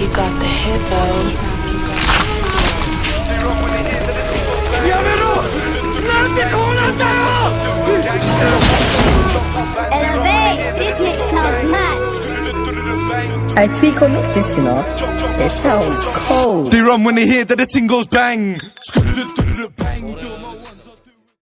You got the hippo. I tweak or mix this, you know. It sounds cold. They run when they hear that the tingles goes bang.